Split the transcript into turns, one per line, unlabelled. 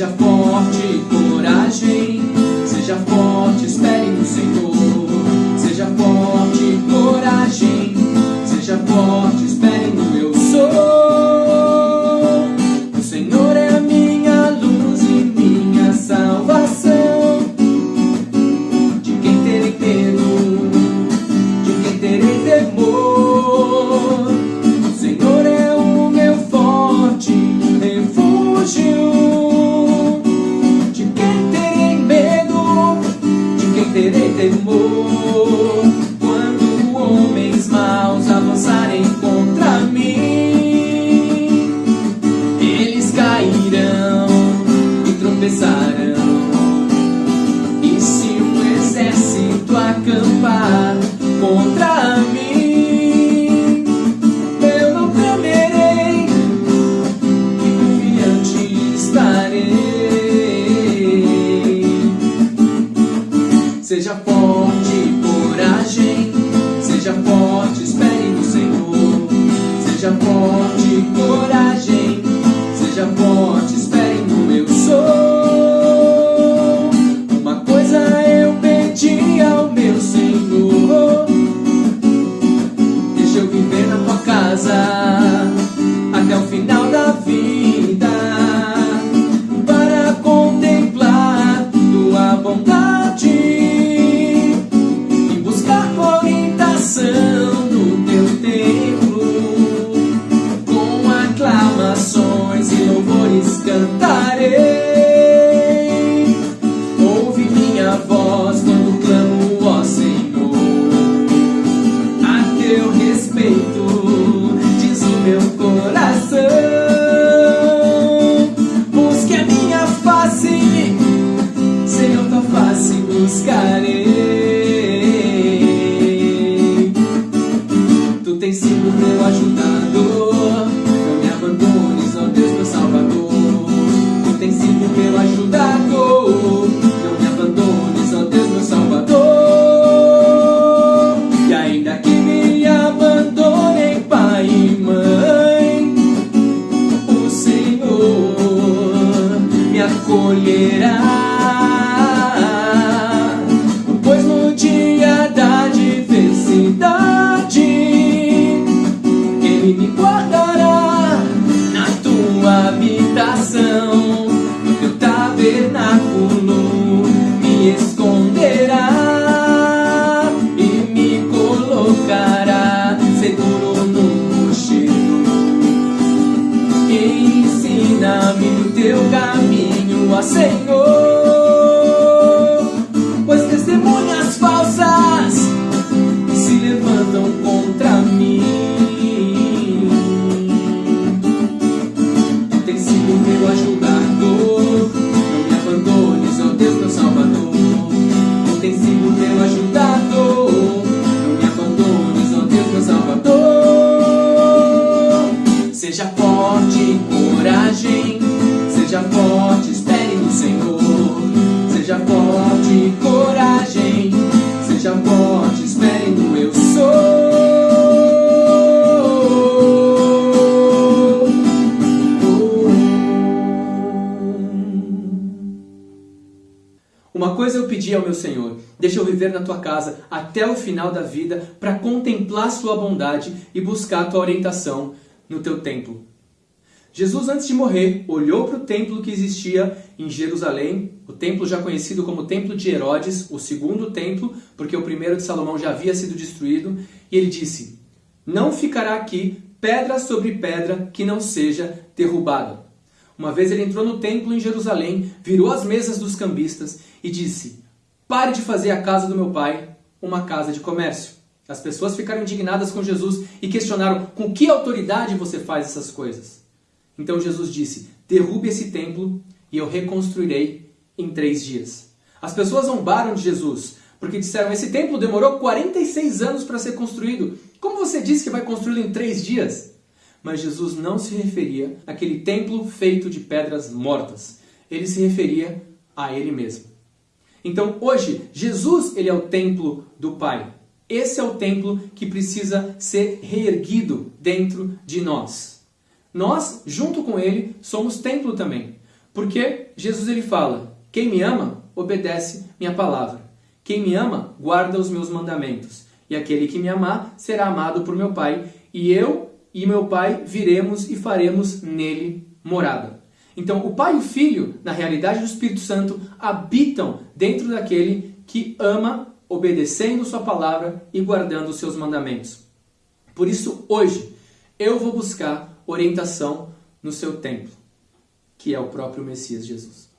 Já fome. Temor? Quando homens maus avançarem contra mim, eles cairão e tropeçarão. E se um exército acampar contra mim, Seja forte, coragem. Seja forte, espere no Senhor. Seja forte, coragem. Seja forte, espere no eu sou. Uma coisa eu pedi ao meu Senhor. Deixa eu viver na tua casa todo me Señor. Coragem, seja forte, espere no eu sou. Uma coisa eu pedi ao meu Senhor, deixa eu viver na tua casa até o final da vida para contemplar sua bondade e buscar tua orientação no teu templo. Jesus, antes de morrer, olhou para o templo que existia em Jerusalém, o templo já conhecido como Templo de Herodes, o segundo templo, porque o primeiro de Salomão já havia sido destruído, e ele disse: Não ficará aqui pedra sobre pedra que não seja derrubada. Uma vez ele entrou no templo em Jerusalém, virou as mesas dos cambistas e disse: Pare de fazer a casa do meu pai uma casa de comércio. As pessoas ficaram indignadas com Jesus e questionaram com que autoridade você faz essas coisas. Então Jesus disse: Derrube esse templo e eu reconstruirei em três dias. As pessoas zombaram de Jesus porque disseram: Esse templo demorou 46 anos para ser construído. Como você disse que vai construí-lo em três dias? Mas Jesus não se referia àquele templo feito de pedras mortas. Ele se referia a ele mesmo. Então hoje, Jesus ele é o templo do Pai. Esse é o templo que precisa ser reerguido dentro de nós. Nós, junto com ele, somos templo também. Porque Jesus ele fala: Quem me ama, obedece minha palavra. Quem me ama, guarda os meus mandamentos. E aquele que me amar será amado por meu Pai, e eu e meu Pai viremos e faremos nele morada. Então, o Pai e o Filho, na realidade do Espírito Santo, habitam dentro daquele que ama, obedecendo Sua palavra e guardando os seus mandamentos. Por isso, hoje, eu vou buscar orientação no seu templo, que é o próprio Messias Jesus.